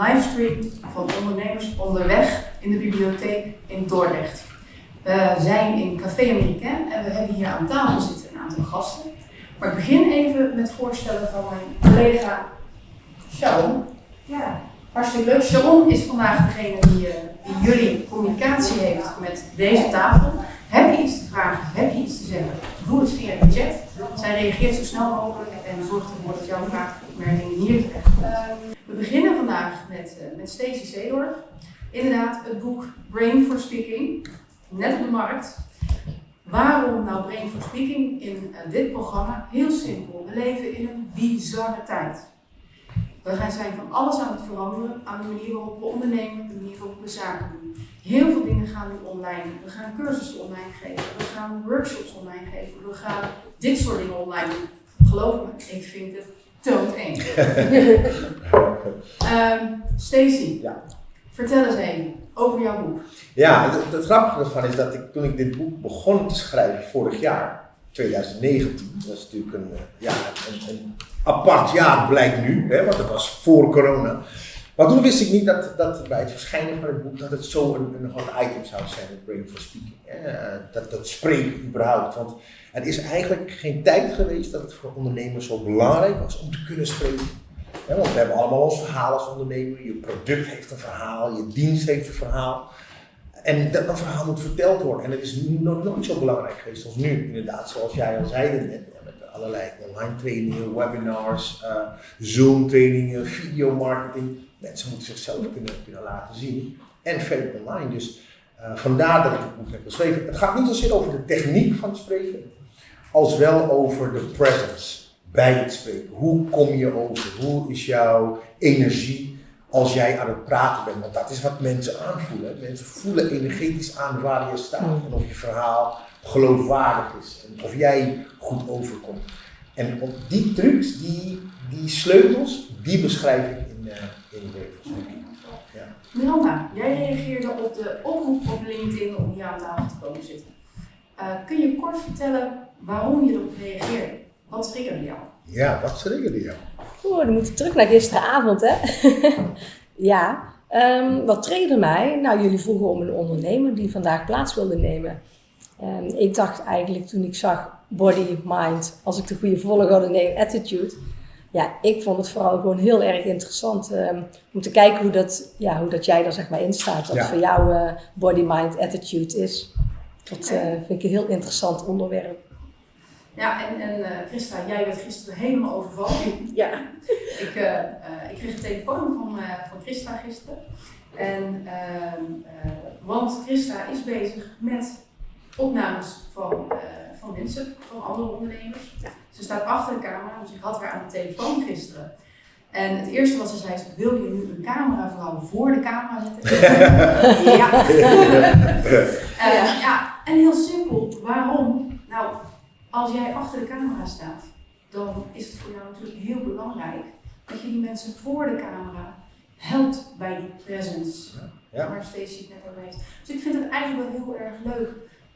livestream van ondernemers onderweg in de bibliotheek in Dordrecht. We zijn in Café Americain en we hebben hier aan tafel zitten een aantal gasten. Maar ik begin even met voorstellen van mijn collega Sharon. Ja, hartstikke leuk. Sharon is vandaag degene die, uh, die jullie communicatie heeft met deze tafel. Heb je iets te vragen? Heb je iets te zeggen? Doe het via de chat. Zij reageert zo snel mogelijk en zorgt ervoor dat jouw vraag opmerkingen hier terechtkomen. We beginnen vandaag met, uh, met Stacey Seedorf. Inderdaad, het boek Brain for Speaking, net op de markt. Waarom nou Brain for Speaking in uh, dit programma? Heel simpel. We leven in een bizarre tijd. We zijn van alles aan het veranderen, aan de manier waarop we ondernemen, de manier waarop we zaken doen. Heel veel dingen gaan nu online. We gaan cursussen online geven, we gaan workshops online geven, we gaan dit soort dingen online doen. Geloof me, ik vind het doodeng. um, Stacey, ja. vertel eens even over jouw boek. Ja, het, het grappige ervan is dat ik toen ik dit boek begon te schrijven vorig jaar, 2019, dat is natuurlijk een, ja, een, een apart jaar blijkt nu, hè, want het was voor corona. Maar toen wist ik niet dat, dat bij het verschijnen van het boek dat het zo een, een hot item zou zijn, het Brain for Speaking. Dat, dat spreken überhaupt. Want er is eigenlijk geen tijd geweest dat het voor ondernemers zo belangrijk was om te kunnen spreken. Want we hebben allemaal ons verhaal als ondernemer. Je product heeft een verhaal, je dienst heeft een verhaal. En dat, verhaal moet verteld worden. En het is nog nooit zo belangrijk geweest als nu. Inderdaad, zoals jij al zei net allerlei online trainingen, webinars, uh, Zoom trainingen, videomarketing. Mensen moeten zichzelf kunnen, laten zien. En verder online. Dus uh, vandaar dat ik het boek heb geschreven. Het gaat niet zozeer over de techniek van het spreken, als wel over de presence bij het spreken. Hoe kom je over? Hoe is jouw energie als jij aan het praten bent? Want dat is wat mensen aanvoelen. Mensen voelen energetisch aan waar je staat en of je verhaal geloofwaardig is. En of jij goed overkomt. En op die trucs, die, die sleutels, die beschrijf ik in, uh, in de ja. Miranda, jij reageerde op de oproep op LinkedIn om hier aan tafel te komen zitten. Uh, kun je kort vertellen waarom je erop reageerde? Wat triggerde jou? Ja, wat triggerde jou? Oeh, dan moet ik terug naar gisteravond, hè? ja, um, wat triggerde mij? Nou, jullie vroegen om een ondernemer die vandaag plaats wilde nemen. Um, ik dacht eigenlijk toen ik zag body, mind, als ik de goede volgorde neem, attitude. Ja, ik vond het vooral gewoon heel erg interessant um, om te kijken hoe dat, ja, hoe dat jij daar zeg maar in staat. Wat voor jou uh, body, mind, attitude is. Dat uh, vind ik een heel interessant onderwerp. Ja, en, en uh, Christa, jij werd gisteren helemaal overvallen. Ja. ik, ik kreeg een telefoon van, van Christa gisteren. En, ehm, want Christa is bezig met opnames van, uh, van mensen, van andere ondernemers. Ja. Ze staat achter de camera, dus ik had haar aan de telefoon gisteren. En het eerste wat ze zei is, wil je nu een camera vooral voor de camera zetten? ja. uh, ja. En heel simpel, waarom? Nou, als jij achter de camera staat, dan is het voor jou natuurlijk heel belangrijk dat je die mensen voor de camera helpt bij die presence. Ja. Waar Stacey het net over heeft. Dus ik vind het eigenlijk wel heel erg leuk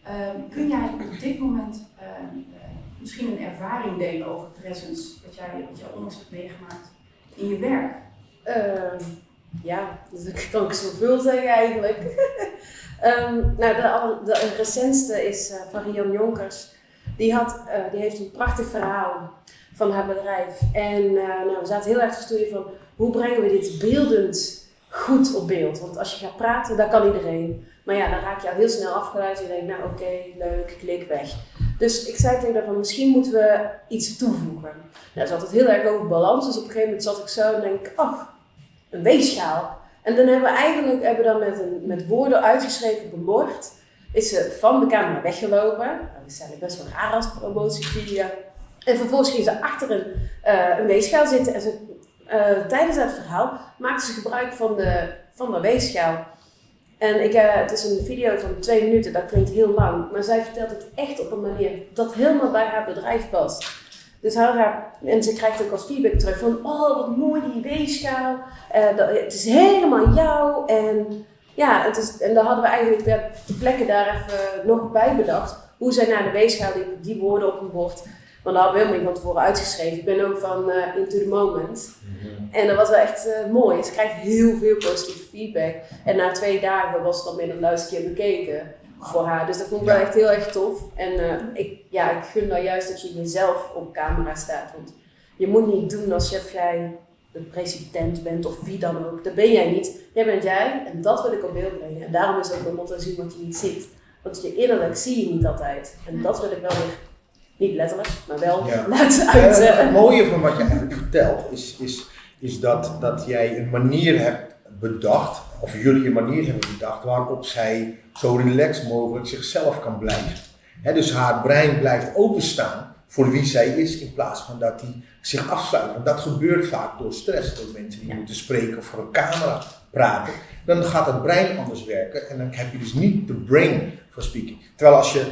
Um, kun jij op dit moment um, uh, misschien een ervaring delen over presence, wat jij, wat jij onlangs hebt meegemaakt in je werk? Um, ja, dat kan ik zoveel zeggen eigenlijk. nou, de, de, recentste is uh, van Rian Jonkers. Die, had, uh, die heeft een prachtig verhaal van haar bedrijf. En nou, we zaten heel erg te studeren van hoe brengen we dit beeldend goed op beeld. Want als je gaat praten, dat kan iedereen. Maar ja, dan raak je al heel snel afgeleid. Je denkt, nou oké, leuk, klik weg. Dus ik zei tegen haar misschien moeten we iets toevoegen. Nou, ze had het heel erg over balans. Dus op een gegeven moment zat ik zo en denk oh, een weegschaal. En dan hebben we eigenlijk hebben dan met, een, met woorden uitgeschreven bord. Is ze van de camera weggelopen. Dat is eigenlijk best wel raar als promotievideo. En vervolgens ging ze achter een, uh, een weegschaal zitten. En ze, uh, tijdens dat verhaal maakte ze gebruik van de, van de weegschaal. En ik, uh, het is een video van twee minuten, dat klinkt heel lang. Maar zij vertelt het echt op een manier dat helemaal bij haar bedrijf past. Dus haar, en ze krijgt ook als feedback terug van, oh wat mooi die weegschaal. Dat, het is helemaal jou. En ja, het is, en dan hadden we eigenlijk de plekken daar even nog bij bedacht. Hoe zij naar de weegschaal die, die woorden op een bord. Want daar hebben we helemaal niet van tevoren uitgeschreven. Ik ben ook van eh, Into the Moment. En dat was wel echt eh, mooi. Ze krijgt heel veel positieve feedback. En na twee dagen was het dan meer dan duizend keer bekeken voor haar. Dus dat vond ik wel echt heel erg tof. En eh, ik, ja, ik gun nou juist dat je jezelf op camera staat. Want je moet niet doen alsof jij de president bent of wie dan ook. Dat ben jij niet. Jij bent jij en dat wil ik op beeld brengen. En daarom is ook mijn motto zien wat je niet ziet. Want je innerlijk zie je niet altijd. En dat wil ik wel weer, niet letterlijk, maar wel Ja. laten Eh, het mooie van wat je eigenlijk vertelt is, is, is dat, dat jij een manier hebt bedacht, of jullie een manier hebben bedacht, waarop zij zo relaxed mogelijk zichzelf kan blijven. Dus haar brein blijft openstaan voor wie zij is, in plaats van dat hij zich afsluit. Want dat gebeurt vaak door stress, door mensen die Ja. moeten spreken of voor een camera praten. Dan gaat het brein anders werken en dan heb je dus niet de brain for speaking. Terwijl als je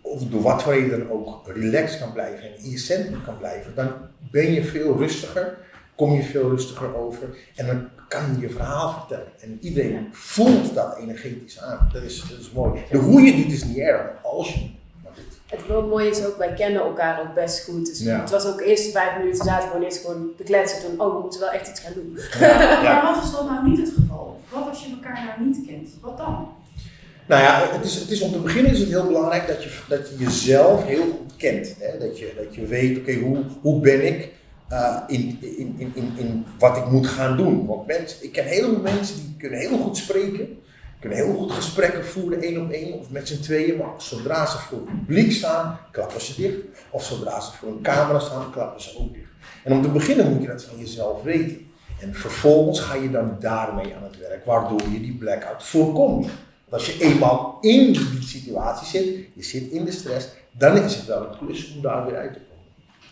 of door wat voor reden dan ook relaxed kan blijven en in je centrum kan blijven, dan ben je veel rustiger, kom je veel rustiger over en dan kan je je verhaal vertellen. En iedereen voelt dat energetisch aan. Dat is, dat is mooi. De hoe je doet is niet erg, maar als je. Het wel mooie is ook, wij kennen elkaar ook best goed. Dus Ja. het was ook de eerste vijf minuten zaten we gewoon eerst gewoon te kletsen. Toen, oh, we moeten wel echt iets gaan doen. Maar wat is dat nou niet het geval? Wat als je elkaar nou niet kent? Wat dan? Nou ja, het is, het is, om te beginnen is het heel belangrijk dat je, dat je jezelf heel goed kent. Hè? Dat, je, dat je weet, oké, hoe, hoe ben ik eh, in, in, in, in, in wat ik moet gaan doen. Want mensen, ik ken heel veel mensen die kunnen heel goed spreken, kunnen heel goed gesprekken voeren, één op één of met z'n tweeën. Maar zodra ze voor het publiek staan, klappen ze dicht. Of zodra ze voor een camera staan, klappen ze ook dicht. En om te beginnen moet je dat van jezelf weten. En vervolgens ga je dan daarmee aan het werk, waardoor je die blackout voorkomt. Want als je eenmaal in die situatie zit, je zit in de stress, dan is het wel een klus om daar weer uit te komen.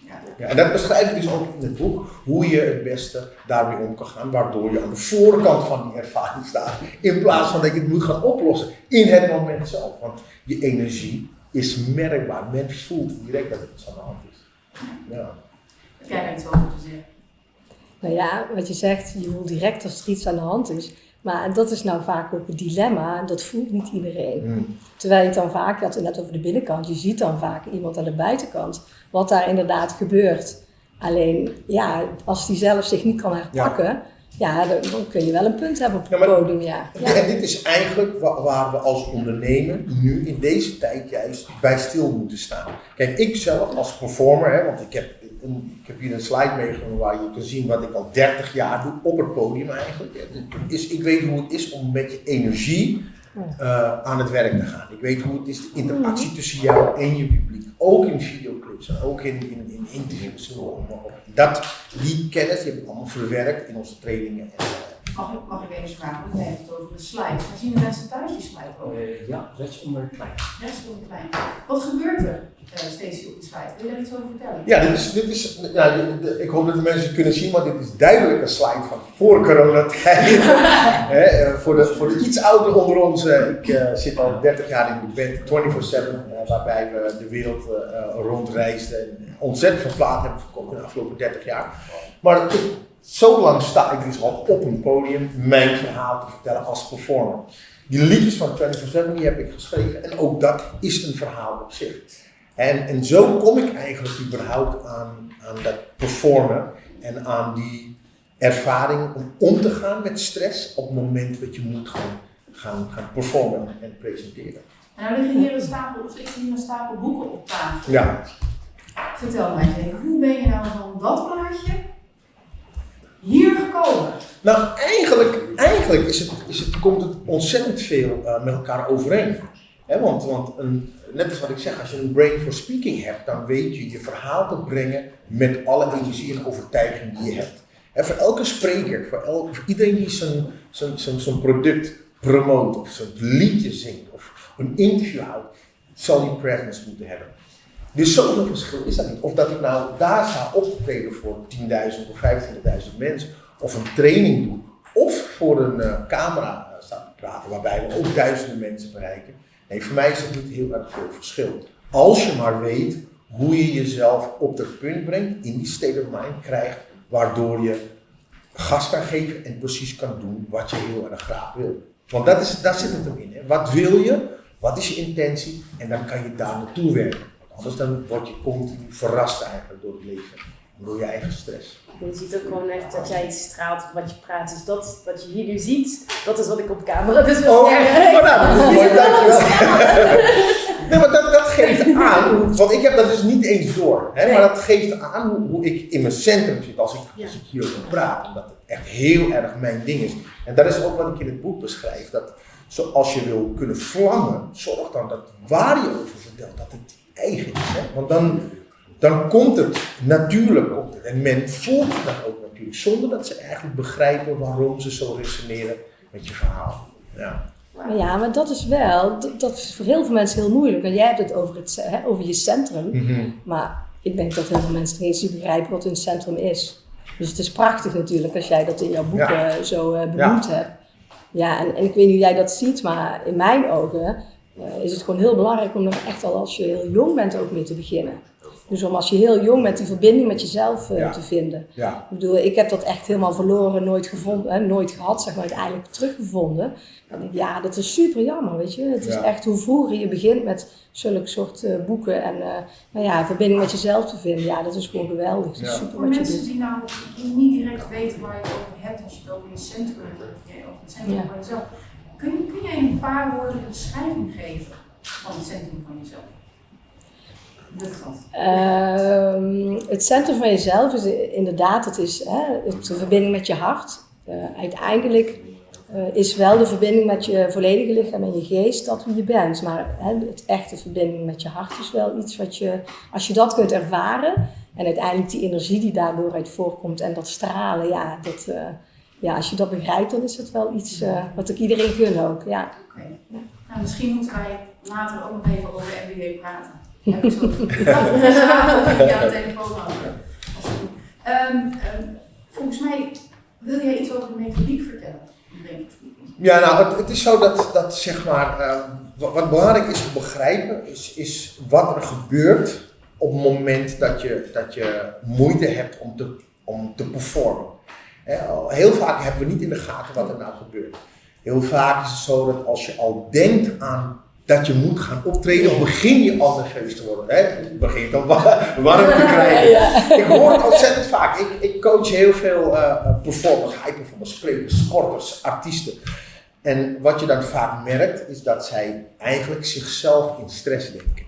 Ja. En dat beschrijf ik dus ook in het boek, hoe je het beste daarmee om kan gaan, waardoor je aan de voorkant van die ervaring staat, in plaats van dat je het moet gaan oplossen in het moment zelf. Want je energie is merkbaar, men voelt direct dat het iets aan de hand is. Ja. Heb jij daar iets over te zeggen? Nou ja, wat je zegt, je voelt direct als er iets aan de hand is. Maar dat is nou vaak ook het dilemma, dat voelt niet iedereen. Hmm. Terwijl je het dan vaak, je had het net over de binnenkant, je ziet dan vaak iemand aan de buitenkant, wat daar inderdaad gebeurt. Alleen, ja, als die zelf zich niet kan herpakken, ja, dan, dan kun je wel een punt hebben op het Ja, maar- podium, ja. ja. En dit is eigenlijk wa- waar we als ondernemer nu in deze tijd juist bij stil moeten staan. Kijk, ik zelf als performer, hè, want ik heb, een, ik heb hier een slide meegenomen waar je kan zien wat ik al 30 jaar doe op het podium eigenlijk. Is, ik weet hoe het is om met je energie eh, aan het werk te gaan. Ik weet hoe het is, de interactie tussen jou en je publiek. Ook in videoclips en ook in, in, in interviews. Dat, die kennis die heb ik allemaal verwerkt in onze trainingen. En, Mag ik, mag ik even vragen? Want jij hebt het over de slide. Maar zien de mensen thuis die slide ook? Eh, ja, rechts onder klein. Rechts op klein. Wat gebeurt er uh, steeds op de slide? Wil je daar iets over vertellen? Ja, dit is, dit is ik hoop dat de mensen het kunnen zien, maar dit is duidelijk een slide van voor coronatijd. Hè, eh, voor, de, voor de iets ouder onder ons, ik eh, zit al 30 jaar in de band 24-7, eh, waarbij we de wereld rondreisden en ontzettend veel platen hebben verkocht in de afgelopen 30 jaar. Maar zo lang sta ik dus al op een podium mijn verhaal te vertellen als performer. Die liedjes van 24-7 die heb ik geschreven en ook dat is een verhaal op zich. En, en zo kom ik eigenlijk überhaupt aan, aan dat performen en aan die ervaring om om te gaan met stress op het moment dat je moet gaan, gaan, gaan performen en presenteren. En nou liggen hier een stapel, of ligt hier een stapel boeken op tafel. Ja, Vertel mij eens even, hoe ben je nou van dat plaatje hier gekomen? nou eigenlijk, eigenlijk is het, is het, komt het ontzettend veel eh, met elkaar overeen. Want want een, net als wat ik zeg, als je een brain for speaking hebt, dan weet je je verhaal te brengen met alle energie en overtuiging die je hebt. Hè, voor elke spreker, voor, voor iedereen die zijn product promoot of zijn liedje zingt of een interview houdt, zal die presence moeten hebben. Dus zoveel verschil is dat niet. Of dat ik nou daar sta op te treden voor 10.000 of 25.000 mensen, of een training doe, of voor een eh, camera eh, sta te praten, waarbij we ook duizenden mensen bereiken. Nee, voor mij is het niet heel erg veel verschil. Als je maar weet hoe je jezelf op dat punt brengt, in die state of mind krijgt, waardoor je gas kan geven en precies kan doen wat je heel erg graag wil. Want dat is, daar zit het hem in. Hè. Wat wil je? Wat is je intentie? En dan kan je daar naartoe werken. Anders dan word je continu verrast eigenlijk door het leven. Door je eigen stress. Je ziet ook gewoon echt dat jij straalt of wat je praat. Dus dat wat je hier nu ziet, dat is wat ik op camera dus wil Oh, zeggen. oh, nou, mooi, dankjewel. Nee, maar dat, dat geeft aan, want ik heb dat dus niet eens door. Hè, maar dat geeft aan hoe, hoe ik in mijn centrum zit als ik, als ik hierover praat. Omdat het echt heel erg mijn ding is. En dat is ook wat ik in het boek beschrijf. Dat zoals je wil kunnen vlammen, zorg dan dat waar je over vertelt, dat het eigen is. Hè? Want dan, dan komt het, natuurlijk komt het. En men voelt het dan ook natuurlijk, zonder dat ze eigenlijk begrijpen waarom ze zo resoneren met je verhaal. Ja. Maar ja, maar dat is wel, dat, dat is voor heel veel mensen heel moeilijk. Want jij hebt het over, het, hè, over je centrum. Mhm. Maar ik denk dat heel veel mensen niet eens begrijpen wat hun centrum is. Dus het is prachtig natuurlijk als jij dat in jouw boek Ja. eh, zo eh, benoemd hebt. Ja, en, en ik weet niet hoe jij dat ziet, maar in mijn ogen eh, is het gewoon heel belangrijk om er echt al als je heel jong bent ook mee te beginnen. Dus om als je heel jong bent die verbinding met jezelf eh, Ja. te vinden. Ja. Ik bedoel, ik heb dat echt helemaal verloren, nooit gevonden, hè, nooit gehad, zeg maar, uiteindelijk teruggevonden. Dan denk ik, ja, dat is super jammer, weet je. Het is Ja. echt hoe vroeger je begint met zulke soort eh, boeken en eh, nou ja, verbinding met jezelf te vinden. Ja, dat is gewoon geweldig. Dat is Ja. super Voor wat je mensen doet. die nou niet direct weten waar je het over hebt als je het over je centrum hebt, of het centrum Ja. van jezelf, kun, je- jij een paar woorden een beschrijving geven van het centrum van jezelf? Ehm, het centrum van jezelf is inderdaad, het is hè, de verbinding met je hart. Eh, uiteindelijk eh, is wel de verbinding met je volledige lichaam en je geest dat wie je bent. Maar hè, het echte verbinding met je hart is wel iets wat je, als je dat kunt ervaren en uiteindelijk die energie die daardoor uit voorkomt en dat stralen, ja, dat, eh, ja als je dat begrijpt, dan is het wel iets eh, wat ik iedereen gun ook. Ja. Oké. Nou, misschien moeten wij later ook nog even over MBA praten. Heb ik zo ja, de telefoon. Ehm, ehm, volgens mij wil jij iets over de methodiek vertellen. Ja, nou, het, het is zo dat, dat zeg maar, eh, wat, wat belangrijk is te begrijpen, is, is wat er gebeurt op het moment dat je, dat je moeite hebt om te, om te performen. Al- heel vaak hebben we niet in de gaten wat er nou gebeurt. Heel vaak is het zo dat als je al denkt aan dat je moet gaan optreden, begin je al nerveus te worden. Hè? Je begint al wa- warm te krijgen. Ik hoor het ontzettend vaak. Ik, ik coach heel veel eh, performers, high performers, sprekers, sporters, artiesten. En wat je dan vaak merkt, is dat zij eigenlijk zichzelf in stress denken.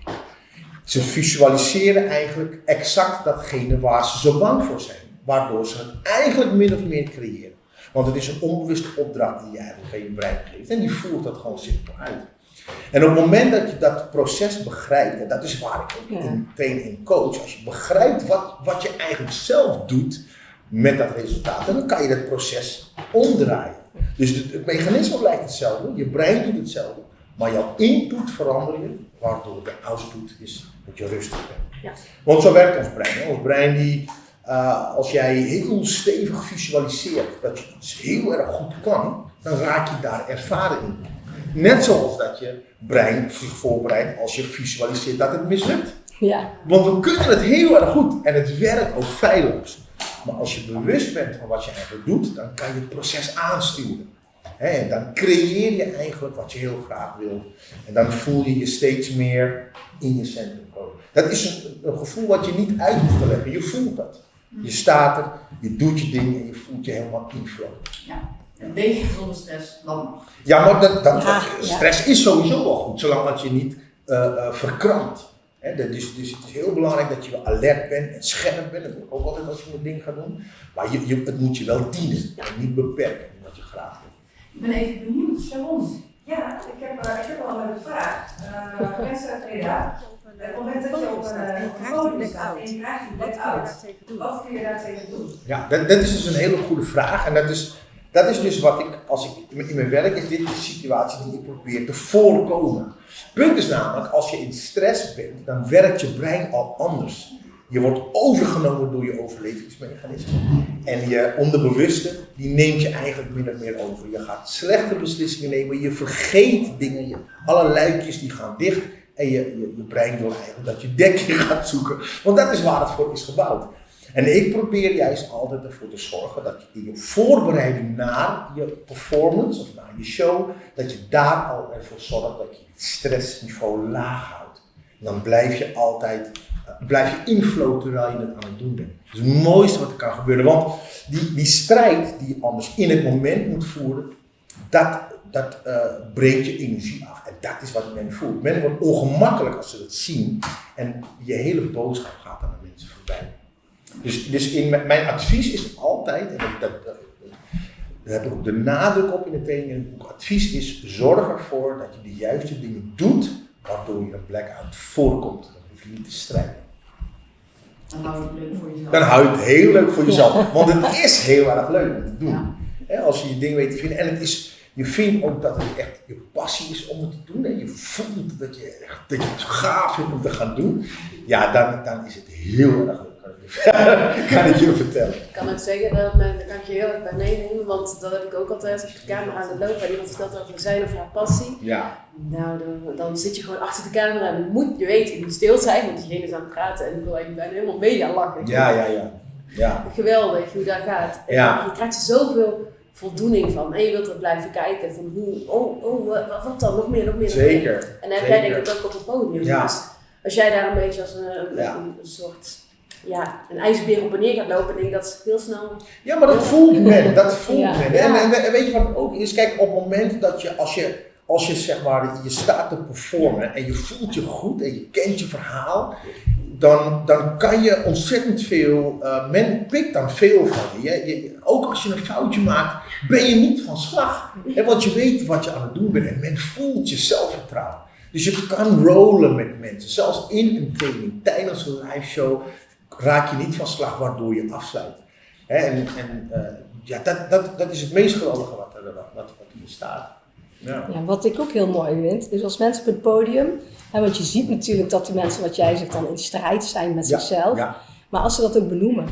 Ze visualiseren eigenlijk exact datgene waar ze zo bang voor zijn. Waardoor ze het eigenlijk min of meer creëren. Want het is een onbewuste opdracht die je eigenlijk aan je brein geeft. En die voert dat gewoon simpel uit. En op het moment dat je dat proces begrijpt, en dat is waar ik ook Ja. in train en coach, als je begrijpt wat, wat je eigenlijk zelf doet met dat resultaat, dan kan je dat proces omdraaien. Dus het, het mechanisme blijft hetzelfde, je brein doet hetzelfde, maar jouw input verander je, waardoor de output is dat je rustig bent. Ja. Want zo werkt ons brein. Ons brein die, eh, als jij heel stevig visualiseert dat je iets heel erg goed kan, dan raak je daar ervaren in. Net zoals dat je brein zich voorbereidt als je visualiseert dat het mislukt. Ja. Want we kunnen het heel erg goed en het werkt ook feilloos. Maar als je bewust bent van wat je eigenlijk doet, dan kan je het proces aansturen. Hè, en dan creëer je eigenlijk wat je heel graag wil. En dan voel je je steeds meer in je centrum komen. Dat is een, een gevoel wat je niet uit hoeft te leggen. Je voelt dat. Je staat er, je doet je ding en je voelt je helemaal in flow. Ja, een beetje zonder stress, dan mag. Ja, maar dat, dat, Ja, dat- ja. stress is sowieso wel goed, zolang dat je niet eh, eh, verkrampt. Hè, dat is, dus het is heel belangrijk dat je alert bent en scherp bent. Dat doe ik ook altijd als je een ding gaat doen. Maar je, je, het moet je wel dienen en niet beperken wat je graag wil. Ik ben even benieuwd, Sharon. Ja, ik heb, eh, ik heb al een vraag. Uh, mensen uit Breda, het moment dat je op een, eh, podium staat en je krijgt een blackout, wat kun je daar tegen doen? Ja, dat, dat is dus een hele goede vraag. En dat is, dat is dus wat ik, als ik in mijn- werk, is dit de situatie die ik probeer te voorkomen. Het punt is namelijk, als je in stress bent, dan werkt je brein al anders. Je wordt overgenomen door je overlevingsmechanisme. En je onderbewuste, die neemt je eigenlijk min of meer over. Je gaat slechte beslissingen nemen, je vergeet dingen, je, alle luikjes die gaan dicht. En je, je, brein wil eigenlijk dat je dekje gaat zoeken. Want dat is waar het voor is gebouwd. En ik probeer juist altijd ervoor te zorgen dat je in je voorbereiding naar je performance of naar je show, dat je daar al ervoor zorgt dat je het stressniveau laag houdt. dan blijf je altijd, eh, blijf je inflow terwijl je het aan het doen bent. Dat is het mooiste wat er kan gebeuren. Want die, die strijd die je anders in het moment moet voeren, dat, dat eh, breekt je energie af. Dat is wat men voelt. Men wordt ongemakkelijk als ze dat zien. En je hele boodschap gaat aan de mensen voorbij. Dus, dus in mijn, advies is altijd, en dat, dat, dat, daar heb ik ook de nadruk op in de training in het boek, advies is zorg ervoor dat je de juiste dingen doet, waardoor je een blackout voorkomt. Dan hoef je niet te strijden. Dan hou je het leuk voor jezelf. Dan hou je het heel leuk voor jezelf. Want het is heel erg leuk om te doen. Ja. Als je je ding weet te vinden. En het is, je vindt ook dat het echt je passie is om het te doen. En je voelt dat je, echt, dat je het gaaf vindt om te gaan doen. Ja, dan, dan is het heel erg leuk. Kan ik je, ik vertellen. Ik kan ook zeggen, dat, men- daar kan ik je heel erg bij meenemen, want dat heb ik ook altijd als je de camera aan het lopen en iemand vertelt over zijn of haar passie. Ja, Nou, dan, dan zit je gewoon achter de camera en dan moet je weten, je moet stil zijn, want diegene is aan het praten en ik wil eigenlijk bijna helemaal mee aan lachen. ja, ja, ja. ja. Geweldig hoe dat gaat. En Ja. Je krijgt zoveel voldoening van en je wilt er blijven kijken van hoe, oh, oh, wat, wat dan, nog meer, nog meer, nog meer. Zeker. En dan heb jij denk ik ook op het podium. Ja. Dus als jij daar een beetje als een, een, Ja. een, een soort ja, een ijsbeer op en neer gaat lopen, denk ik dat is heel snel. Ja, maar dat voelt men. Dat voelt Ja. men. En, en, en weet je wat ook is? Kijk, op het moment dat je, als je, als je zeg maar, je staat te performen en je voelt je goed en je kent je verhaal, dan, dan kan je ontzettend veel, eh, men pikt dan veel van je. Je-. Ook als je een foutje maakt, ben je niet van slag. Hè, want je weet wat je aan het doen bent en men voelt je zelfvertrouwen. Dus je kan rollen met mensen. Zelfs in een training, tijdens een live show, raak je niet van slag waardoor je afsluit. Hè, en en eh, ja, dat, dat, dat is het meest geweldige wat er, wat, wat. Ja. Ja, wat ik ook heel mooi vind, is als mensen op het podium, hè, want je ziet natuurlijk dat die mensen, wat jij zegt, dan in strijd zijn met Ja, zichzelf. ja. Maar als ze dat ook benoemen,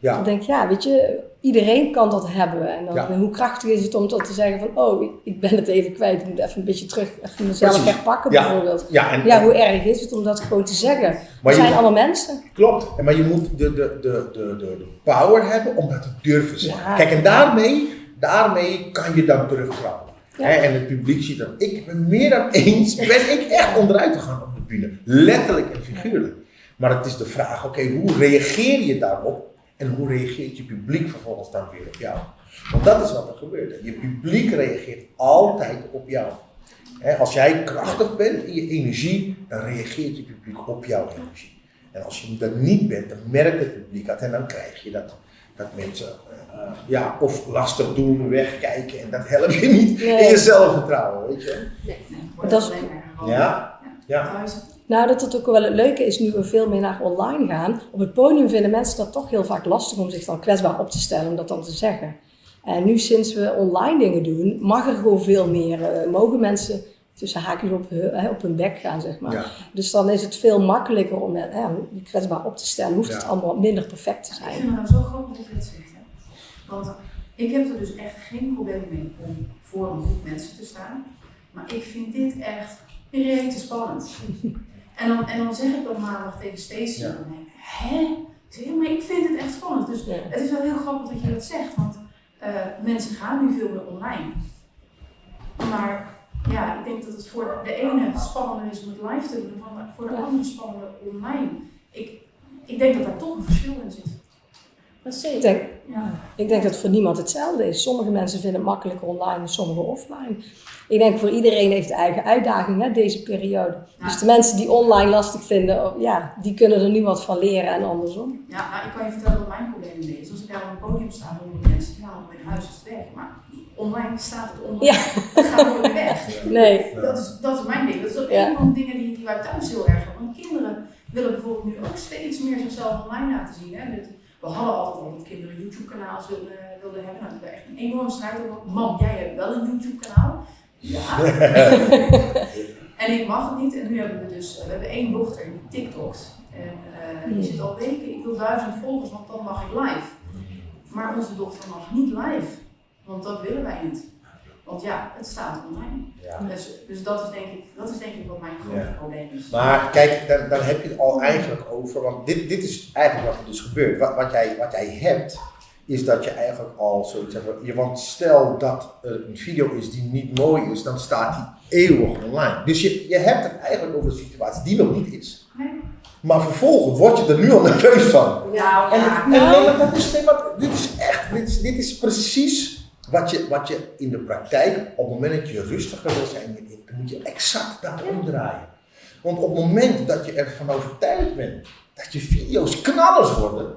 dan denk ik, ja, weet je, iedereen kan dat hebben. En dan, hoe krachtig is het om dat te zeggen van, oh, ik, ik ben het even kwijt, ik moet even een beetje terug, even mezelf Precies. herpakken Ja. bijvoorbeeld. ja, en, Ja, hoe erg is het om dat gewoon te zeggen? We zijn moet- allemaal mensen. klopt. Maar je moet de, de, de, de, de, power hebben om dat te durven zeggen. Kijk, en daarmee, daarmee kan je dan terugkrabbelen. Hè, en het publiek ziet dan, ik ben meer dan eens, ben ik echt onderuit gegaan op de bühne. Letterlijk en figuurlijk. Maar het is de vraag, oké, hoe reageer je daarop? En hoe reageert je publiek vervolgens dan weer op jou? Want dat is wat er gebeurt. Je publiek reageert altijd op jou. Als jij krachtig bent in je energie, dan reageert je publiek op jouw energie. En als je dat niet bent, dan merkt het publiek dat en dan krijg je dat, dat mensen eh, ja, of lastig doen, wegkijken en dat helpt je niet in je zelfvertrouwen, weet je. Nee, Dat is-. Ja, ja. Nou, dat het ook wel het leuke is nu we veel meer naar online gaan. Op het podium vinden mensen dat toch heel vaak lastig om zich dan kwetsbaar op te stellen, om dat dan te zeggen. En nu sinds we online dingen doen, mag er gewoon veel meer. eh, mogen mensen tussen haakjes op, hun- hè, op hun bek gaan, zeg maar. Ja. Dus dan is het veel makkelijker om eh, ja, je kwetsbaar op te stellen. Hoeft het allemaal minder perfect te Ik zijn. vind het nou zo grappig dat je dat zegt. Hè? Want ik heb er dus echt geen probleem mee om voor een groep mensen te staan. Maar ik vind dit echt rete spannend. En dan, en dan zeg ik op maandag tegen Stacey, Ja. en dan denk ik, hè? Ik zeg, ja, maar ik vind het echt spannend. Dus Ja. het is wel heel grappig dat je dat zegt, want eh, mensen gaan nu veel meer online. Maar ja, ik denk dat het voor de ene spannender is om het live te doen, dan voor de andere spannender online. Ik, ik denk dat daar toch een verschil in zit. Dat is Ik zeker. denk, Ja. ik denk dat het voor niemand hetzelfde is. Sommige mensen vinden het makkelijker online en sommige offline. Ik denk voor iedereen heeft eigen uitdaging, hè, deze periode. Ja. Dus de mensen die online lastig vinden, oh, ja, die kunnen er nu wat van leren en andersom. Ja, nou, ik kan je vertellen wat mijn probleem is. Als ik daar op een podium sta, horen mensen, ja, mijn huis is weg. Maar online staat het online. Ja. Het gaat weg. Nee, Dat is, dat is mijn ding. Dat is ook Ja. een van de dingen die, die wij thuis heel erg hebben. Want kinderen willen bijvoorbeeld nu ook steeds meer zichzelf online laten zien. Hè? Dit- we hadden altijd al dat kinderen YouTube-kanaals wilden, wilden hebben. Nou, we hebben echt een enorme strijd over. Mam, jij hebt wel een YouTube-kanaal. Ja. en ik mag het niet. En nu hebben we dus, we hebben één dochter die TikTokt. En eh, die zit al weken, ik wil duizend volgers, want dan mag ik live. Maar onze dochter mag niet live. Want dat willen wij niet. Want ja, het staat online. Ja. Dus, dus dat, is denk ik, dat is denk ik wat mijn grote Ja. probleem is. Maar kijk, dan, dan heb je het al eigenlijk over, want dit, dit is eigenlijk wat er dus gebeurt. Wat, wat, jij, wat jij hebt, is dat je eigenlijk al zoiets hebt. Want stel dat er een video is die niet mooi is, dan staat die eeuwig online. Dus je, je hebt het eigenlijk over een situatie die nog niet is. Nee. Maar vervolgens word je er nu al nerveus van. Nou, En, ja. en nee, dat is, nee, maar dit is echt, dit is, dit is precies wat je, wat je in de praktijk, op het moment dat je rustiger wil zijn, dan moet je exact dat omdraaien. Want op het moment dat je ervan overtuigd bent dat je video's knallers worden,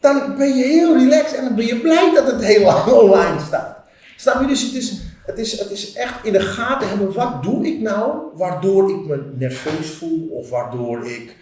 dan ben je heel relaxed en dan ben je blij dat het heel lang online staat. Snap je? Dus het is, het, is, het is echt in de gaten hebben, wat doe ik nou waardoor ik me nerveus voel of waardoor ik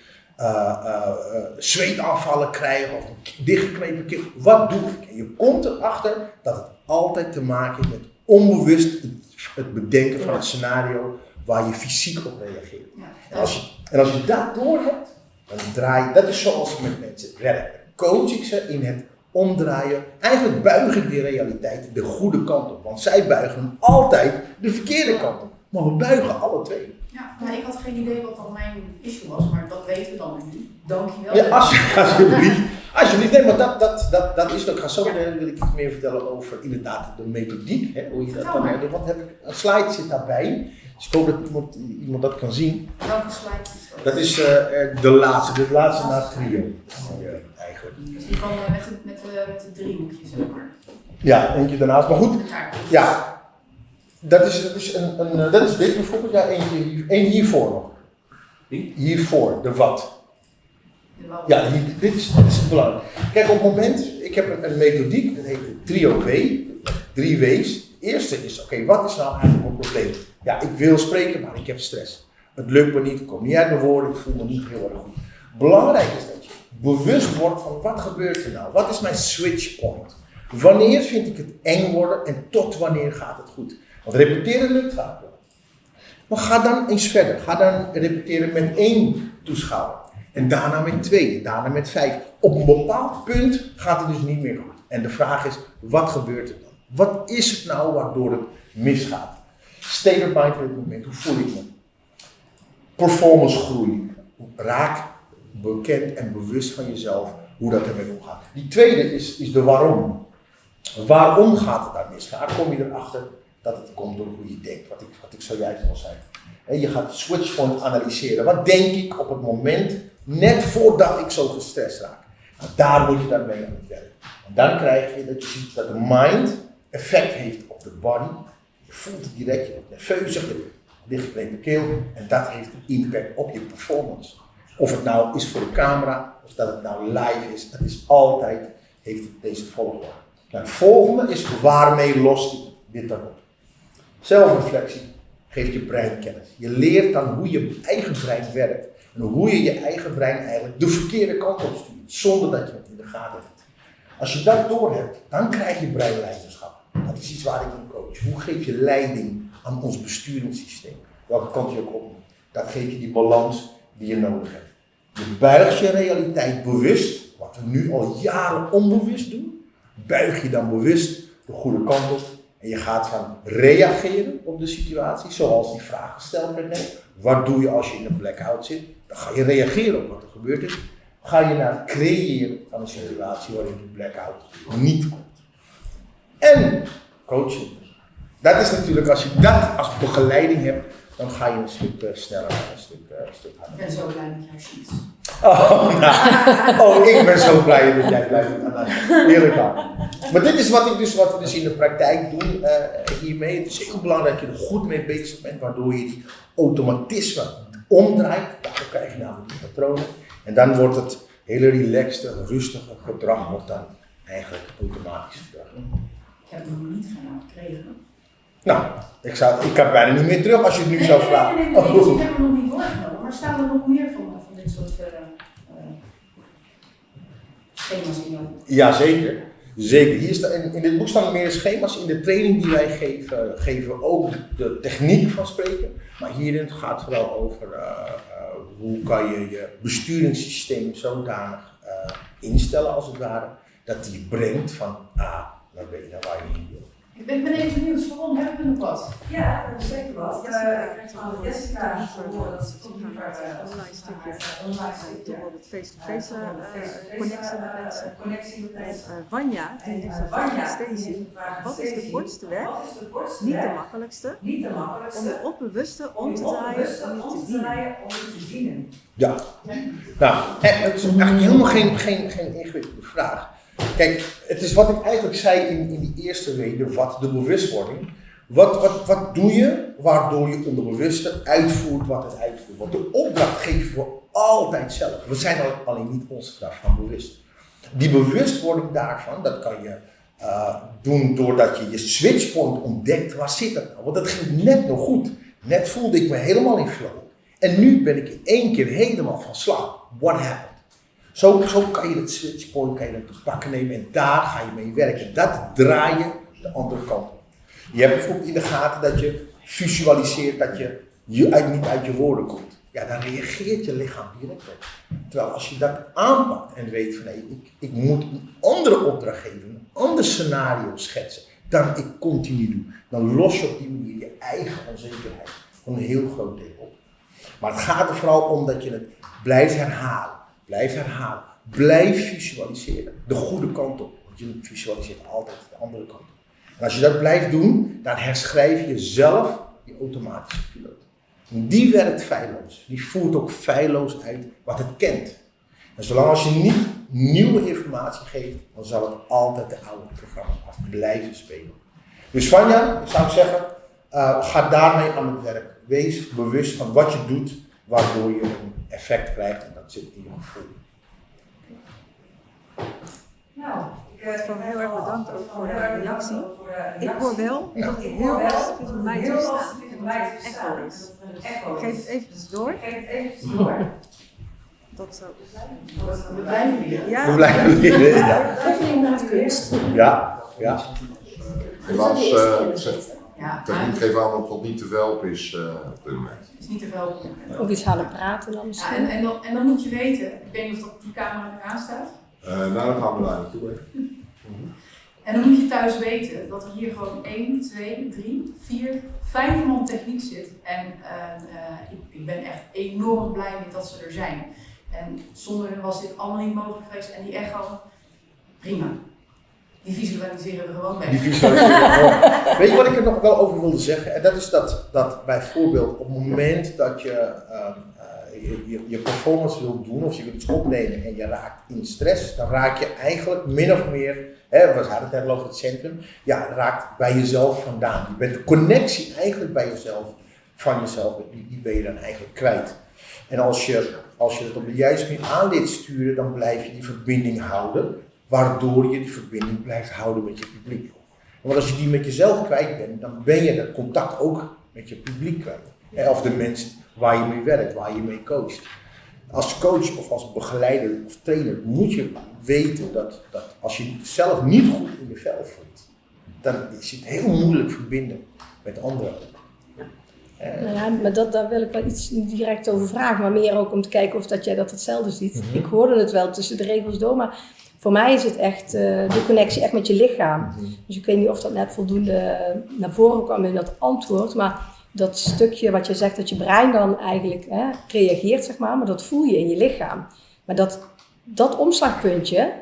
zweetaanvallen krijg of dichtgeknepen keel. Wat doe ik? En je komt erachter dat het altijd te maken met onbewust het, het bedenken van het scenario waar je fysiek op reageert. En als je, en als je dat door hebt, dan draai je, dat is zoals ik met mensen werk. Coach ik ze in het omdraaien. Eigenlijk buig ik die realiteit de goede kant op. Want zij buigen altijd de verkeerde kant op. Maar we buigen alle twee. Ja, nou, ik had geen idee wat dan mijn issue was, maar dat weten we dan nu. Dankjewel. Ja, als, alsjeblieft. Alsjeblieft. Nee, maar dat, dat, dat, dat is ook. Ik ga zo meteen wil ik iets meer vertellen over inderdaad de methodiek. Hè, hoe je dat kan doen. Want heb ik, een slide zit daarbij. Dus ik hoop dat iemand, iemand dat kan zien. Welke slide is dat? Dat is eh, eh, de laatste, de laatste na het trio. Ja, eigenlijk. Dus die eh, met, de, met, de, met de driehoekjes, zeg maar. Ja, eentje daarnaast. Maar goed, ja. Dat is, dat is, een, een, eh, dat is dit bijvoorbeeld. Ja, eentje, één hiervoor nog. Hiervoor, de wat. Ja, dit, is, belangrijk. Kijk, op het moment, ik heb een, een methodiek, dat heet trio W, drie W's. Eerste is, oké, wat is nou eigenlijk mijn probleem? Ja, ik wil spreken, maar ik heb stress. Het lukt me niet, ik kom niet uit mijn woorden, ik voel me niet heel erg goed. Belangrijk is dat je bewust wordt van wat gebeurt er nou? Wat is mijn switch point? Wanneer vind ik het eng worden en tot wanneer gaat het goed? Want repeteren lukt vaak wel. Maar ga dan eens verder. Ga dan repeteren met één toeschouwer. En daarna met twee, daarna met vijf. Op een bepaald punt gaat het dus niet meer goed. En de vraag is, wat gebeurt er dan? Wat is het nou waardoor het misgaat? State of mind op dit moment, hoe voel ik me? Performance groei. Raak bekend en bewust van jezelf hoe dat ermee omgaat. Die tweede is, is de waarom. Waarom gaat het daar mis? Vaak kom je erachter dat het komt door hoe je denkt, wat ik, wat ik zojuist al zei. Je gaat switch point analyseren. Wat denk ik op het moment, net voordat ik zo gestrest raak? Nou, daar moet je dan mee aan het werk. En dan krijg je dat je ziet dat de mind effect heeft op de body. Je voelt het direct, je wordt nerveus, je dichtgeknepen keel. En dat heeft een impact op je performance. Of het nou is voor de camera, of dat het nou live is, het is altijd, heeft deze volgorde. Nou, het volgende is waarmee lost dit dan op? Zelfreflectie geeft je brein kennis. Je leert dan hoe je eigen brein werkt en hoe je je eigen brein eigenlijk de verkeerde kant op stuurt, zonder dat je het in de gaten hebt. Als je dat doorhebt, dan krijg je breinleiderschap. Dat is iets waar ik in coach. Hoe geef je leiding aan ons besturingssysteem? Welke kant je ook op moet. Dat geeft je die balans die je nodig hebt. Je buigt je realiteit bewust, wat we nu al jaren onbewust doen, buig je dan bewust de goede kant op en je gaat gaan reageren op de situatie, zoals die vraag gesteld werd net. Wat doe je als je in een blackout zit? Dan ga je reageren op wat er gebeurd is. Ga je naar het creëren van een situatie waarin die blackout niet komt. En coaching. Dat is natuurlijk, als je dat als begeleiding hebt, dan ga je een stuk eh, sneller, een stuk, eh, een stuk harder. Ik ben zo blij met jouw sheets. Oh, nou. oh, ik ben zo blij dat jij blij bent. Heerlijk aan. Maar dit is wat, ik dus, wat we dus in de praktijk doen eh, hiermee. Het is heel belangrijk dat je er goed mee bezig bent, waardoor je die automatisme omdraait. Daardoor krijg je namelijk die patronen. En dan wordt het hele relaxte, rustige gedrag wordt dan eigenlijk automatisch gedrag. Ik heb het nog niet van jou gekregen. Nou, ik, zou, ik kan bijna niet meer terug als je het nu Nee, zou nee, vragen. nee, nee, nee, Oh. ik heb hem nog niet doorgenomen. Maar staan er nog meer van, van dit soort eh, eh, schema's in jou? Jazeker. Zeker. Hier in, in dit boek staan meer schema's. In de training die wij geven, geven we ook de techniek van spreken. Maar hierin gaat het vooral over eh, eh, hoe kan je je besturingssysteem zodanig eh, instellen als het ware. Dat die brengt van A naar B, naar waar je wil. Ik ben, even benieuwd, waarom hebben we nog wat? Ja, dat is zeker wat. Eh, van wel Jessica een te horen dat ze toch liever eh, als online stukje. eh, online stukje. Face-to-face eh, eh, face-to-face, connectie met eh, mensen. Connectie met En mensen. eh, Vanja, die En, heeft eh, een vraag aan Stacey. heeft Wat is de kortste weg? Wat is de kortste Niet de makkelijkste. Niet de Om makkelijkste. de onbewuste om draaien onbewuste om te draaien om te dienen. Ja. Nou, het is eigenlijk helemaal geen, geen, geen ingewikkelde vraag. Kijk, het is wat ik eigenlijk zei in, in die eerste reden, wat de bewustwording. Wat, wat, wat doe je waardoor je onderbewuste uitvoert wat het uitvoert? Want de opdracht geven we altijd zelf. We zijn alleen niet ons daarvan bewust. Die bewustwording daarvan, dat kan je eh, doen doordat je je switchpoint ontdekt. Waar zit dat nou? Want dat ging net nog goed. Net voelde ik me helemaal in flow. En nu ben ik in één keer helemaal van slag. What happened? Zo, kan je het switchpoint kan je te pakken nemen en daar ga je mee werken. Dat draai je de andere kant op. Je hebt bijvoorbeeld in de gaten dat je visualiseert dat je, niet uit je woorden komt. Ja, dan reageert je lichaam direct op. Terwijl als je dat aanpakt en weet van ik, ik moet een andere opdracht geven, een ander scenario schetsen, dan ik continu doe, dan los je op die manier je eigen onzekerheid van een heel groot deel op. Maar het gaat er vooral om dat je het blijft herhalen, blijft herhalen, blijft visualiseren, de goede kant op. Want je visualiseert altijd de andere kant op. En als je dat blijft doen, dan herschrijf je zelf je automatische piloot. Die werkt feilloos. Die voert ook feilloos uit wat het kent. En zolang als je niet nieuwe informatie geeft, dan zal het altijd de oude programma af blijven spelen. Dus Vanja, ik zou zeggen, uh, ga daarmee aan het werk. Wees bewust van wat je doet, waardoor je een effect krijgt en dat zit in je gevoel. Nou, ik uh, heel erg bedankt ook voor de erg reactie. Ik hoor wel Ja. dat Ik heel om het mij te En mij dat het verstaan. echo is. Ik geef het eventjes door. Ik geef het eventjes door. Tot zo. We blijven hier. Ja, We blijven leren. Ja, naar het kunst. ja. ja. Helaas, eh, zegt Ja, techniek geeft aan dat het niet te velp is eh, op dit moment. het is niet te veel. Ook iets harder praten dan Ja, misschien. en, en, dan, en dan moet je weten, ik weet niet of dat die camera nu aanstaat. Eh nou, dan gaan we daar naartoe. En dan moet je thuis weten dat er hier gewoon 1, 2, 3, 4, 5 man techniek zit. En eh, eh, ik, ik ben echt enorm blij met dat ze er zijn. En zonder hen was dit allemaal niet mogelijk geweest. En die echo, prima. Die visualiseren we gewoon Die weg. visualisering. Weet je wat ik er nog wel over wilde zeggen? En dat is dat, dat bijvoorbeeld op het moment dat je ehm, eh, je, je, je performance wilt doen of je wilt iets opnemen en je raakt in stress, dan raak je eigenlijk min of meer, hè, we hadden het net over het centrum, ja, raakt bij jezelf vandaan. Je bent de connectie eigenlijk bij jezelf, van jezelf, die, die ben je dan eigenlijk kwijt. En als je, als je het op de juiste manier aan sturen, dan blijf je die verbinding houden, waardoor je die verbinding blijft houden met je publiek. Want als je die met jezelf kwijt bent, dan ben je dat contact ook met je publiek kwijt. Of de mensen waar je mee werkt, waar je mee coacht. Als coach of als begeleider of trainer moet je weten dat, dat als je zelf niet goed in je vel voelt, dan is het heel moeilijk verbinden met anderen. Nou ja, maar dat, daar wil ik wel iets direct over vragen, maar meer ook om te kijken of dat jij dat hetzelfde ziet. Mhm. Ik hoorde het wel tussen de regels door, maar voor mij is het echt eh, de connectie echt met je lichaam. Mhm. Dus ik weet niet of dat net voldoende naar voren kwam in dat antwoord, maar dat stukje wat je zegt dat je brein dan eigenlijk hè, reageert, zeg maar, maar dat voel je in je lichaam. Maar dat, dat omslagpuntje,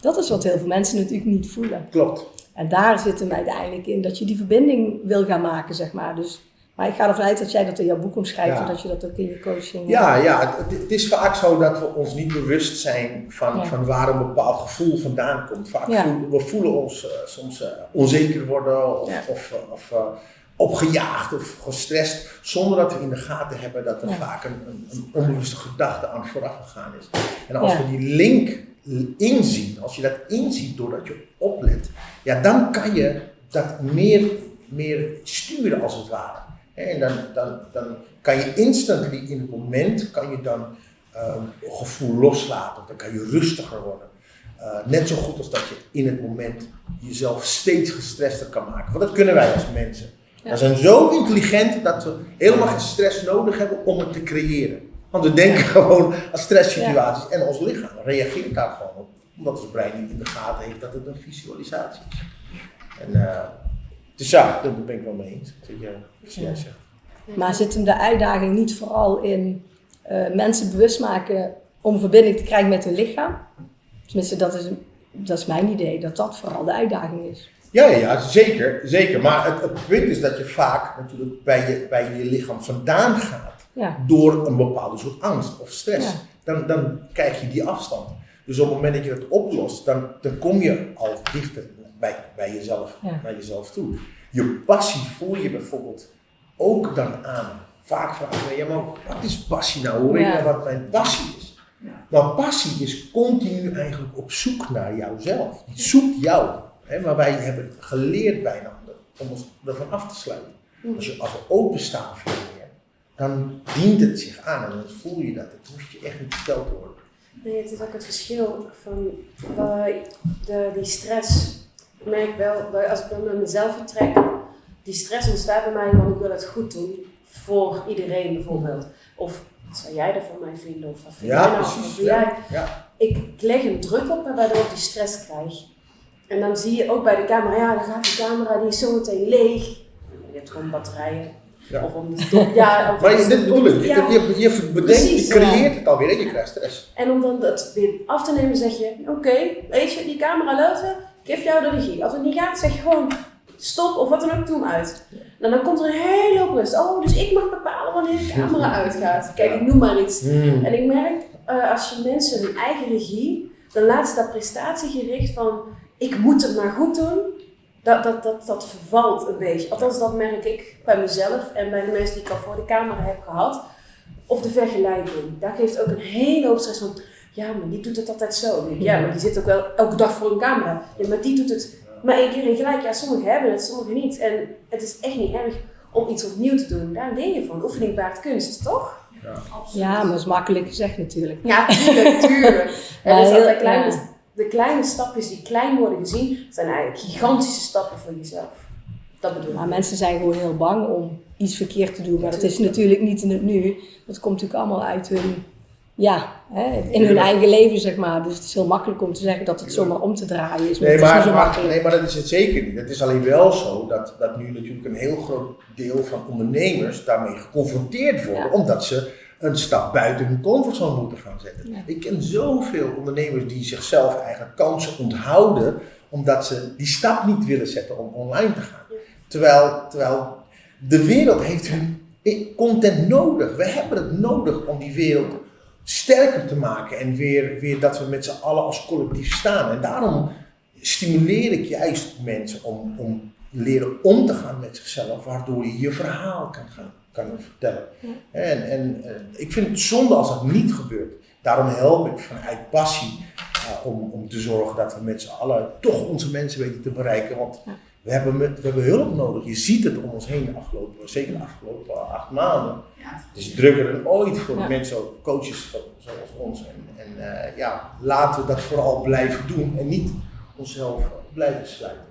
dat is wat heel veel mensen natuurlijk niet voelen. Klopt. En daar zit hem uiteindelijk in dat je die verbinding wil gaan maken, zeg maar. Dus, maar ik ga ervan uit dat jij dat in jouw boek omschrijft Ja. en dat je dat ook in je coaching... Ja, ja het, het is vaak zo dat we ons niet bewust zijn van, Ja. van waar een bepaald gevoel vandaan komt. Vaak Ja. voelen, we voelen ons eh, soms eh, onzeker worden of, of, eh, of eh, opgejaagd of gestrest, zonder dat we in de gaten hebben dat er vaak een, een, een onbewuste gedachte aan vooraf gegaan is. En als we die link inzien, als je dat inziet doordat je oplet, ja, dan kan je dat meer, meer sturen als het ware. En dan, dan, dan kan je instantly in het moment, kan je dan eh, een gevoel loslaten, dan kan je rustiger worden. Eh, net zo goed als dat je in het moment jezelf steeds gestrester kan maken. Want dat kunnen wij als mensen. Ja. We zijn zo intelligent dat we helemaal geen stress nodig hebben om het te creëren. Want we denken gewoon aan stresssituaties en ons lichaam reageert daar gewoon op. Omdat ons brein niet in de gaten heeft dat het een visualisatie is. En eh, Dus ja, daar ben ik wel mee eens. Wat jij zegt. Maar zit hem de uitdaging niet vooral in eh, mensen bewust maken om verbinding te krijgen met hun lichaam? Tenminste, dat is, dat is mijn idee, dat dat vooral de uitdaging is. Ja, ja, ja, zeker, zeker. Maar het, het punt is dat je vaak natuurlijk bij je, bij je lichaam vandaan gaat Ja, door een bepaalde soort angst of stress. Ja. Dan, dan krijg je die afstand. Dus op het moment dat je dat oplost, dan, dan kom je al dichter bij, bij jezelf, Ja. naar jezelf toe. Je passie voel je bijvoorbeeld ook dan aan. Vaak vragen we, ja, maar wat is passie nou? Je nou wat mijn passie is? Maar passie is continu eigenlijk op zoek naar jouzelf. Die zoekt jou. Hè? Maar wij hebben geleerd bijna om ons ervan af te sluiten. Als, je, als we openstaan voor meer, dan dient het zich aan en dan voel je dat. Het hoeft je echt niet verteld te worden. Nee, het is ook het verschil van eh, de, die stress. Ik merk wel, dat als ik dan naar mezelf vertrek, die stress ontstaat bij mij want ik wil het goed doen voor iedereen bijvoorbeeld. Of wat zou jij er van mij vinden? Of wat vind Ja, jij nou? precies, ja. jij? Ja. Ik leg een druk op me waardoor ik die stress krijg. En dan zie je ook bij de camera, ja, dan gaat die camera, die is zo meteen leeg. Je hebt gewoon batterijen. Ja. Of om de ja, of Maar je- de dit bedoel ik. ja. Je, je, je bedenkt, je creëert het alweer en je krijgt stress. En om dan dat weer af te nemen, zeg je: Oké, weet je, die camera ik geef jou de regie. Als het niet gaat, zeg je gewoon stop of wat dan ook, doe hem uit. En dan komt er een hele hoop rust. Oh, dus ik mag bepalen wanneer de camera uitgaat. Kijk, ik noem maar iets. En ik merk, eh, als je mensen hun eigen regie, dan laat ze dat prestatiegericht van ik moet het maar goed doen, dat, dat, dat, dat vervalt een beetje. Althans, dat merk ik bij mezelf en bij de mensen die ik al voor de camera heb gehad. Of de vergelijking. Daar geeft ook een hele hoop stress van, ja, maar die doet het altijd zo. Ja, maar die zit ook wel elke dag voor een camera. Ja, maar die doet het maar één keer in gelijk. Ja, sommigen hebben het, sommigen niet. En het is echt niet erg om iets opnieuw te doen. Daar leer je van. Oefening baart kunst, toch? Absoluut. ja maar dat is makkelijk gezegd natuurlijk. Ja, tuurlijk, tuurlijk. Ja, En dus heel- dat de, kleine, ja. de kleine stapjes die klein worden gezien, zijn eigenlijk gigantische stappen voor jezelf. Dat bedoel ik. Maar mensen zijn gewoon heel bang om iets verkeerd te doen. Maar dat is natuurlijk niet in het nu. Dat komt natuurlijk allemaal uit hun, ja, hè, in hun eigen leven, zeg maar. Dus het is heel makkelijk om te zeggen dat het zomaar om te draaien is. Maar Nee het is maar, zo maar, nee, maar dat is het zeker niet. Het is alleen wel zo dat, dat nu natuurlijk een heel groot deel van ondernemers daarmee geconfronteerd worden, Ja. omdat ze een stap buiten hun comfortzone moeten gaan zetten. Ja. Ik ken zoveel ondernemers die zichzelf eigenlijk kansen onthouden, omdat ze die stap niet willen zetten om online te gaan. Terwijl, terwijl de wereld heeft hun content nodig. We hebben het nodig om die wereld sterker te maken en weer, weer dat we met z'n allen als collectief staan. En daarom stimuleer ik juist mensen om, om leren om te gaan met zichzelf, waardoor je je verhaal kan gaan kan vertellen. En, en eh, ik vind het zonde als dat niet gebeurt. Daarom help ik vanuit passie eh, om, om te zorgen dat we met z'n allen toch onze mensen weten te bereiken. Want Ja. We, hebben met, we hebben hulp nodig. Je ziet het om ons heen de afgelopen, zeker de afgelopen acht maanden. Ja, Het is drukker dan ooit voor Ja. mensen, coaches zo- zoals ons. En, en eh, ja, laten we dat vooral blijven doen en niet onszelf blijven sluiten.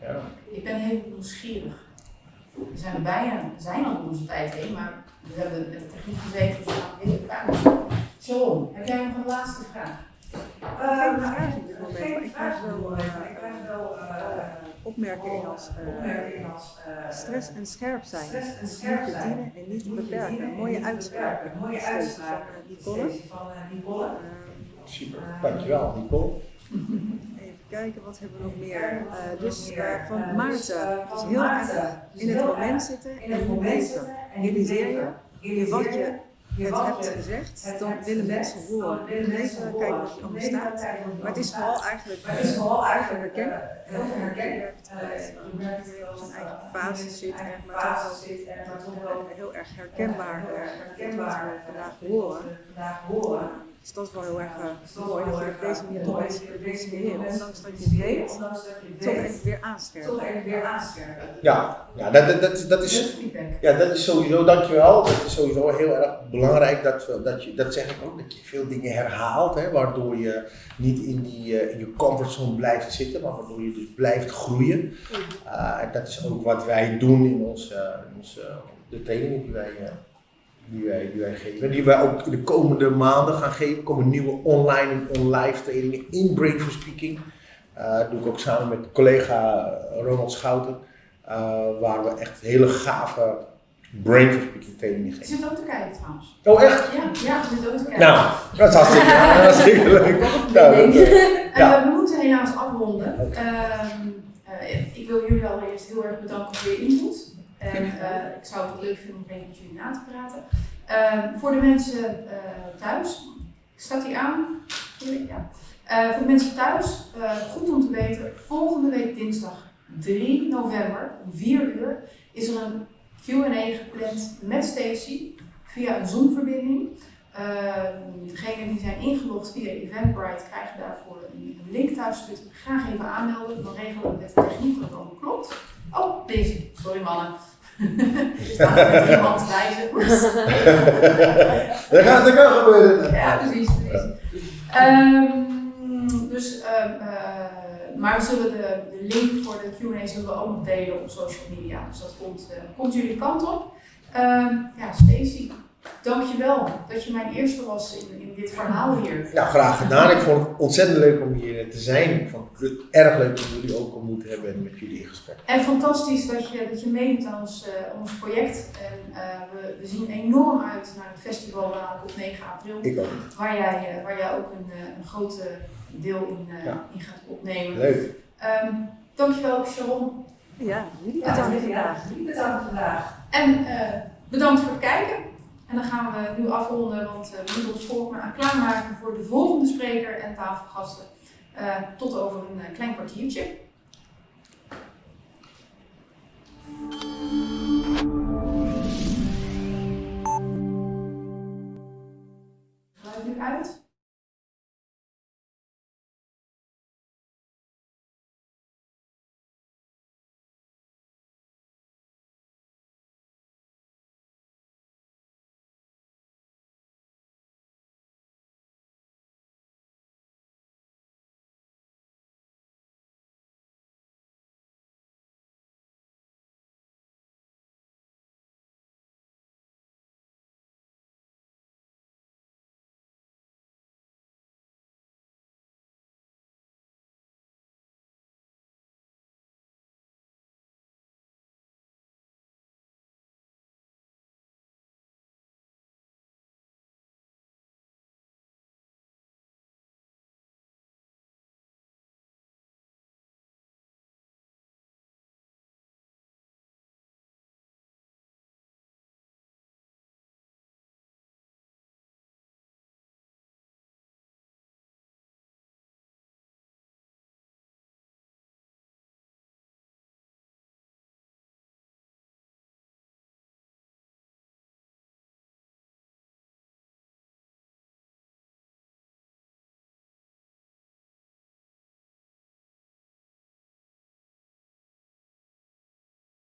Ja. Ik ben heel nieuwsgierig. We zijn er bijna, we zijn al onze tijd heen, maar we hebben met de techniek gezeten, dus we gaan heel vragen. Sharon, heb jij nog een laatste vraag? Uh, nou, geen ik vraag ik krijg wel eh, Opmerkingen als eh, eh, stress en scherp zijn. stress en Niet scherp en niet beperken. Mooie uitspraken. Mooie Steeds uitspraken. Van eh, Nicole. Stacey van eh, Nicole. Eh, Super, dankjewel Nicole. Even kijken, wat hebben we nog meer? Eh, dus eh, van Eh, dus, Maarten. eh, van heel erg Dus in het moment zitten in en het nu moment leven. zitten en nu Realiseer je je wat Je het hebt gezegd, het dan hebt willen gezegd, mensen horen. willen mensen kijken wat je Leven, staat. Maar het is vooral eigenlijk eh, eigenlijk herkennen. eh, heel veel herkennen. Eh, Je merkt wel zijn eigen fase zit maar fase toch wel heel erg herkenbaar wat herkenbaar we vandaag horen. Dus dat is wel heel erg eh, dat is mooi wel dat je op deze manier toch mensen ondanks dat je weet, ondanks dat je toch even weer aanscherpen. Ja, ja dat, dat, dat, dat is, ja, dat is sowieso, dankjewel. Dat is sowieso heel erg belangrijk dat, dat, je, dat zeg ik ook, dat je veel dingen herhaalt, hè, waardoor je niet in, die, eh, in je comfortzone blijft zitten, maar waardoor je dus blijft groeien. Uh, en dat is ook wat wij doen in onze, in onze de trainingen die wij, uh, die, wij, die wij geven. Die wij ook in de komende maanden gaan geven. Er komen nieuwe online en online trainingen in Break for Speaking. Uh, dat doe ik ook samen met collega Ronald Schouten. eh, waar we echt hele gave brain for speaking trainingen Je geven. zit ook te kijken trouwens. Oh echt? Ja, ja, je zit ook te kijken. Nou, dat is hartstikke, dat is hartstikke leuk. Nou, dat- Eh, Ja. we moeten helaas afronden. Ehm, eh, ik wil jullie allereerst heel erg bedanken voor je input. En eh, ik zou het leuk vinden om even met jullie na te praten. Ehm, voor de mensen eh, thuis, staat die aan? Ja. Eh, voor de mensen thuis, eh, goed om te weten, volgende week dinsdag 3 november om 4 uur is er een Q&A gepland met Stacy via een Zoom-verbinding. Ehm, degenen die zijn ingelogd via Eventbrite krijgen daarvoor een, een link thuis. Dus graag even aanmelden. Dan regelen we met de techniek dat het allemaal klopt. Oh, deze. Sorry mannen. Er staat met drie hand wijzen. Dat gaat, dat kan gebeuren. Ja, precies. precies. Ehm, dus, ehm, eh, maar we zullen de, de link voor de Q&A zullen we ook nog delen op social media. Dus dat komt, eh, komt jullie kant op. Ehm, ja, Stacey, dankjewel dat je mijn eerste was in, in dit verhaal hier. Nou, graag gedaan. Ik vond het ontzettend leuk om hier te zijn. Ik vond het erg leuk om jullie ook ontmoet te hebben en met jullie in gesprek. En fantastisch dat je, dat je meedoet aan ons, eh, ons project. En eh, we, we zien enorm uit naar het festival op 9 april. Ik ook. Waar jij, eh, waar jij ook een, een groot deel in, eh, Ja. in gaat opnemen. Leuk. Ehm, dankjewel Sharon. Ja, jullie Ja, bedankt Ja, vandaag. bedankt vandaag. En eh, bedankt voor het kijken. En dan gaan we nu afronden, want eh, we moeten ons volgende aan klaarmaken voor de volgende spreker en tafelgasten. Eh, tot over een eh, klein kwartiertje.